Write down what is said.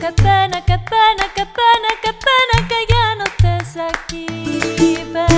qué pena, qué pena, qué pena, qué pena que ya no estés aquí.